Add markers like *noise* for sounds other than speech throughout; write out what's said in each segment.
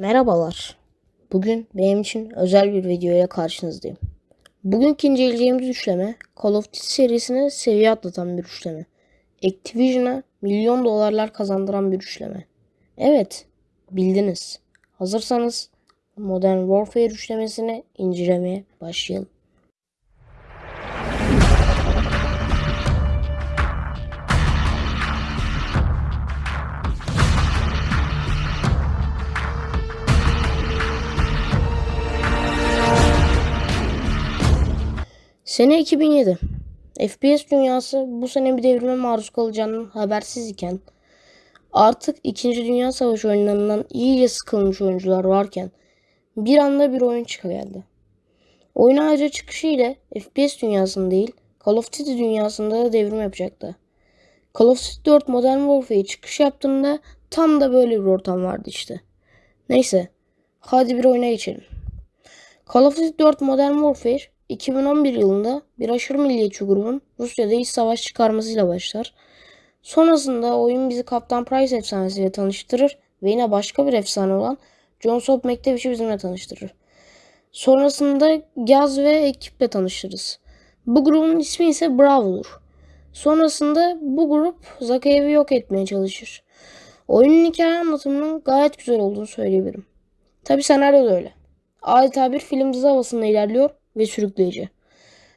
Merhabalar. Bugün benim için özel bir video ile karşınızdayım. Bugünkü inceleyeceğimiz üçleme Call of Duty serisine seviye atlatan bir üçleme. Activision'a milyon dolarlar kazandıran bir üçleme. Evet, bildiniz. Hazırsanız Modern Warfare üçlemesini incelemeye başlayalım. Sene 2007. FPS dünyası bu sene bir devrime maruz kalacağının habersiz iken artık 2. Dünya Savaşı oyunlarından iyice sıkılmış oyuncular varken bir anda bir oyun çıkageldi. Oyun ayrıca çıkışı ile FPS dünyasında değil Call of Duty dünyasında da devrim yapacaktı. Call of Duty 4 Modern Warfare çıkış yaptığında tam da böyle bir ortam vardı işte. Neyse hadi bir oyuna geçelim. Call of Duty 4 Modern Warfare 2011 yılında bir aşırı milliyetçi grubun Rusya'da iç savaş çıkarmasıyla başlar. Sonrasında oyun bizi Kaptan Price efsanesiyle tanıştırır ve yine başka bir efsane olan John Soap McTavish'i bizimle tanıştırır. Sonrasında Gaz ve ekiple tanışırız. Bu grubun ismi ise Bravo'dur. Sonrasında bu grup Zakayev'i yok etmeye çalışır. Oyunun hikaye anlatımının gayet güzel olduğunu söyleyebilirim. Tabi senaryo da öyle. Adeta bir film dizi havasında ilerliyor ve sürükleyici.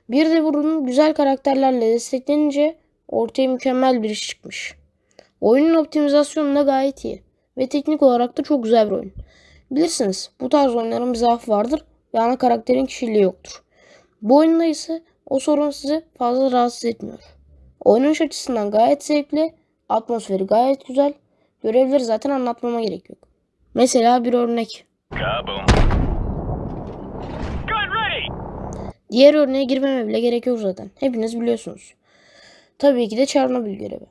Bir de bunun güzel karakterlerle desteklenince ortaya mükemmel bir iş çıkmış. Oyunun optimizasyonu da gayet iyi ve teknik olarak da çok güzel bir oyun. Bilirsiniz bu tarz oyunların bir zaafı vardır ve ana karakterin kişiliği yoktur. Bu oyunda ise o sorun sizi fazla rahatsız etmiyor. Oynanış açısından gayet zevkli, atmosferi gayet güzel, görevleri zaten anlatmama gerek yok. Mesela bir örnek. Kaboom. Diğer örneğe girmeme bile gerek yok zaten. Hepiniz biliyorsunuz. Tabii ki de Çernobil görevi.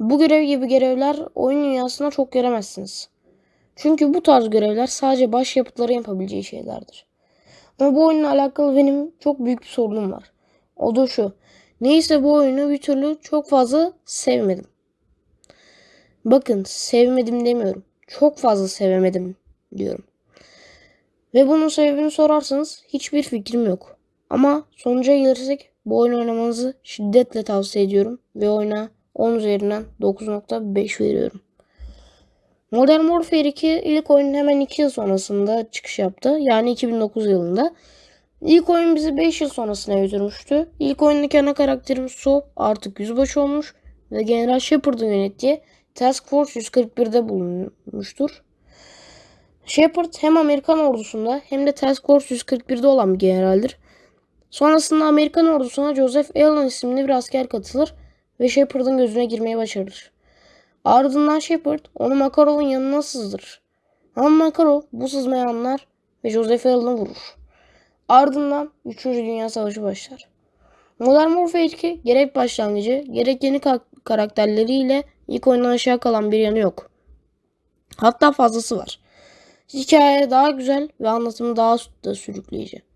Bu görev gibi görevler oyun dünyasında çok göremezsiniz. Çünkü bu tarz görevler sadece başyapıtların yapabileceği şeylerdir. Ama bu oyunla alakalı benim çok büyük bir sorunum var. O da şu. Neyse bu oyunu bir türlü çok fazla sevmedim. Bakın sevmedim demiyorum. Çok fazla sevemedim diyorum. Ve bunun sebebini sorarsanız hiçbir fikrim yok. Ama sonuca gelirsek bu oyunu oynamanızı şiddetle tavsiye ediyorum. Ve oyuna 10 üzerinden 9.5 veriyorum. Modern Warfare 2 ilk oyunun hemen 2 yıl sonrasında çıkış yaptı. Yani 2009 yılında. İlk oyun bizi 5 yıl sonrasına götürmüştü. İlk oyundaki ana karakterimiz Soap artık yüzbaşı olmuş ve General Shepard'ın yönettiği Task Force 141'de bulunmuştur. Shepard hem Amerikan ordusunda hem de Task Force 141'de olan bir generaldir. Sonrasında Amerikan ordusuna Joseph Allen isimli bir asker katılır ve Shepard'ın gözüne girmeye başarır. Ardından Shepard onu Makarov'un yanına sızdırır. Ama Makarov bu sızmayı anlar ve Joseph Allen'ı vurur. Ardından 3. Dünya Savaşı başlar. Modern Warfare 2 gerek başlangıcı gerek yeni karakterleriyle ilk oyundan aşağı kalan bir yanı yok. Hatta fazlası var. Hikaye daha güzel ve anlatımı daha da sürükleyici.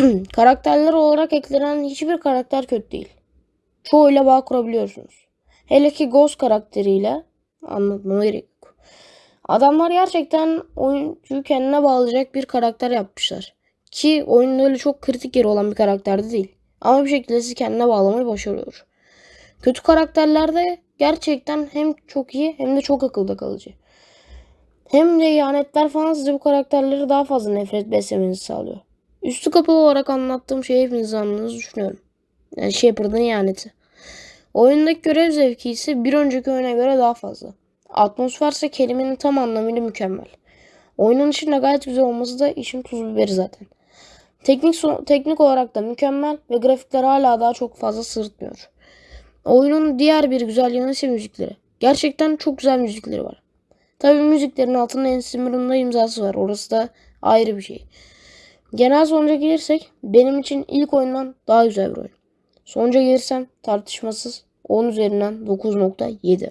*clears throat* Karakterler olarak eklenen hiçbir karakter kötü değil. Çoğuyla bağ kurabiliyorsunuz. Hele ki Ghost karakteriyle anlatmama gerek yok. Adamlar gerçekten oyuncuyu kendine bağlayacak bir karakter yapmışlar. Ki oyunun öyle çok kritik yeri olan bir karakterde değil. Ama bir şekilde sizi kendine bağlamayı başarıyor. Kötü karakterlerde gerçekten hem çok iyi hem de çok akılda kalıcı. Hem de ihanetler falan size bu karakterleri daha fazla nefret beslemenizi sağlıyor. Üstü kapalı olarak anlattığım şeyi hepiniz anladığınızı düşünüyorum. Yani Shepard'ın ihaneti. Oyundaki görev zevki ise bir önceki oyuna göre daha fazla. Atmosfer ise kelimenin tam anlamıyla mükemmel. Oyunun içinde gayet güzel olması da işin tuz biberi zaten. Teknik, teknik olarak da mükemmel ve grafikler hala daha çok fazla sırıtmıyor. Oyunun diğer bir güzel yanı ise müzikleri. Gerçekten çok güzel müzikleri var. Tabii müziklerin altında Ensimur'un da imzası var. Orası da ayrı bir şey. Genel sonuca gelirsek benim için ilk oyundan daha güzel bir oyun. Sonuca gelirsem tartışmasız 10 üzerinden 9.7.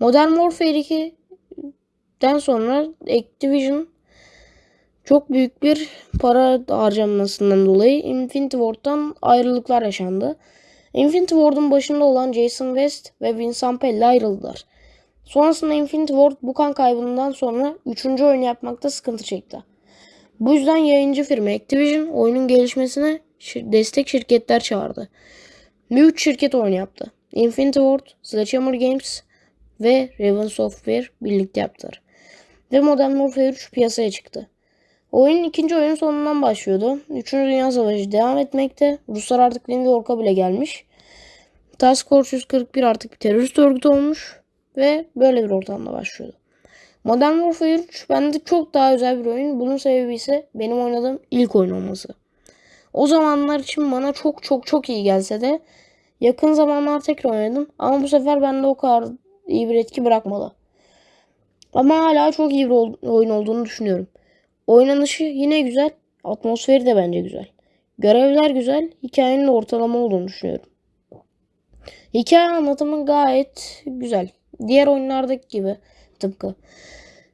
Modern Warfare 2'den sonra Activision çok büyük bir para harcamasından dolayı Infinity Ward'dan ayrılıklar yaşandı. Infinity Ward'un başında olan Jason West ve Vincent Pelle ayrıldılar. Sonrasında Infinity Ward bu kan kaybından sonra 3. oyunu yapmakta sıkıntı çekti. Bu yüzden yayıncı firma Activision oyunun gelişmesine destek şirketler çağırdı. 3 şirket oyun yaptı. Infinity Ward, Sledgehammer Games ve Raven Software birlikte yaptılar. Ve Modern Warfare 3 piyasaya çıktı. Oyunun ikinci oyun sonundan başlıyordu. Üçüncü Dünya Savaşı devam etmekte. Ruslar artık New York'a bile gelmiş. Task Force 141 artık bir terörist örgütü olmuş. Ve böyle bir ortamda başlıyordu. Modern Warfare 3 bende çok daha özel bir oyun. Bunun sebebi ise benim oynadığım ilk oyun olması. O zamanlar için bana çok çok çok iyi gelse de yakın zamanlar tekrar oynadım. Ama bu sefer bende o kadar iyi bir etki bırakmadı. Ama hala çok iyi bir oyun olduğunu düşünüyorum. Oynanışı yine güzel. Atmosferi de bence güzel. Görevler güzel. Hikayenin de ortalama olduğunu düşünüyorum. Hikaye anlatımı gayet güzel. Diğer oyunlardaki gibi tıpkı.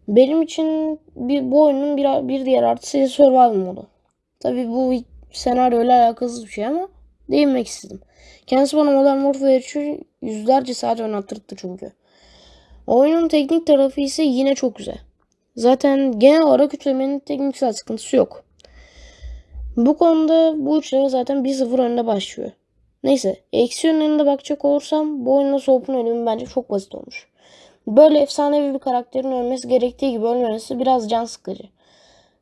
Benim için bir, bu oyunun bir, bir diğer artısı survival modu. Tabi bu senaryoyla alakasız bir şey ama değinmek istedim. Kendisi bana Modern Warfare 3'ü yüzlerce saat oynattırdı çünkü. Oyunun teknik tarafı ise yine çok güzel. Zaten genel olarak üçlemenin tekniksel sıkıntısı yok. Bu konuda bu üçleme zaten 1-0 önde başlıyor. Neyse eksi yönlerine bakacak olursam bu oyunda Soap'un ölümü bence çok basit olmuş. Böyle efsanevi bir karakterin ölmesi gerektiği gibi ölmemesi biraz can sıkıcı.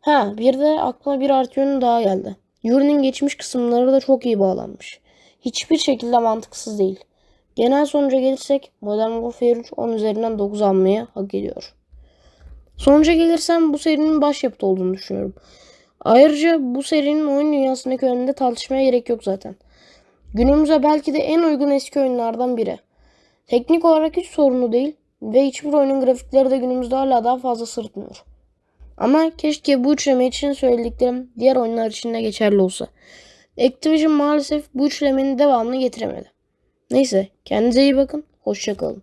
Ha bir de aklıma bir artı yönü daha geldi. Yuri'nin geçmiş kısımları da çok iyi bağlanmış. Hiçbir şekilde mantıksız değil. Genel sonuca gelirsek Modern Warfare 3 10 üzerinden 9 almayı hak ediyor. Sonuca gelirsem bu serinin başyapıtı olduğunu düşünüyorum. Ayrıca bu serinin oyun dünyasındaki önünde tartışmaya gerek yok zaten. Günümüze belki de en uygun eski oyunlardan biri. Teknik olarak hiç sorunu değil ve hiçbir oyunun grafikleri de günümüzde hala daha fazla sırıtmıyor. Ama keşke bu üçleme için söylediklerim diğer oyunlar için de geçerli olsa. Activision maalesef bu üçlemenin devamını getiremedi. Neyse kendinize iyi bakın. Hoşçakalın.